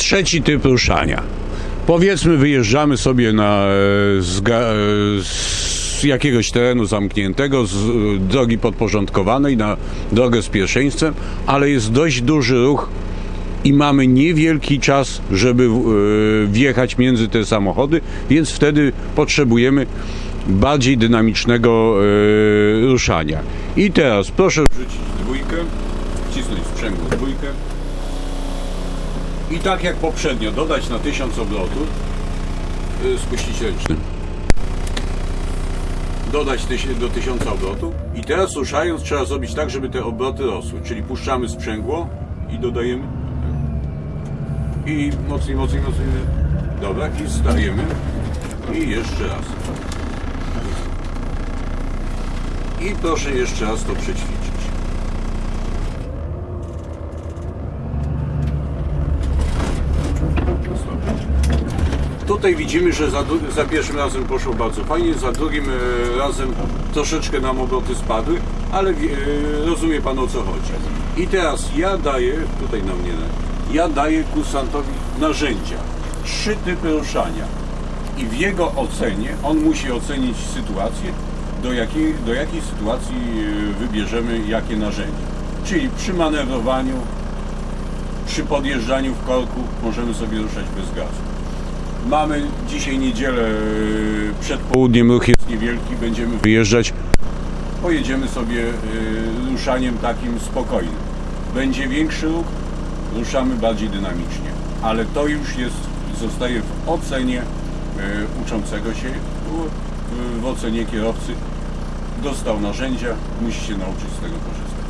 Trzeci typ ruszania. Powiedzmy, wyjeżdżamy sobie na, e, z, e, z jakiegoś terenu zamkniętego, z e, drogi podporządkowanej na drogę z pierwszeństwem, ale jest dość duży ruch i mamy niewielki czas, żeby wjechać między te samochody, więc wtedy potrzebujemy bardziej dynamicznego ruszania. I teraz proszę wrzucić dwójkę, wcisnąć sprzęgło dwójkę i tak jak poprzednio dodać na 1000 obrotów, e, spuścić ręcznym. Dodać do 1000 obrotów i teraz ruszając trzeba zrobić tak, żeby te obroty rosły, czyli puszczamy sprzęgło i dodajemy i mocniej, mocniej, mocniej. Dobra, i stajemy. I jeszcze raz. I proszę jeszcze raz to przećwiczyć. Tutaj widzimy, że za, za pierwszym razem poszło bardzo fajnie, za drugim e, razem troszeczkę nam obroty spadły, ale e, rozumie Pan o co chodzi. I teraz ja daję, tutaj na mnie, ja daję kursantowi narzędzia, trzy typy ruszania i w jego ocenie on musi ocenić sytuację, do jakiej, do jakiej sytuacji e, wybierzemy jakie narzędzie. Czyli przy manewrowaniu, przy podjeżdżaniu w korku możemy sobie ruszać bez gazu. Mamy dzisiaj niedzielę, yy, przed południem ruch jest niewielki, będziemy wyjeżdżać. Pojedziemy sobie yy, ruszaniem takim spokojnym. Będzie większy ruch, ruszamy bardziej dynamicznie, ale to już jest, zostaje w ocenie yy, uczącego się, w- ocenie kierowcy. Dostał narzędzia, musi się nauczyć z tego korzystać.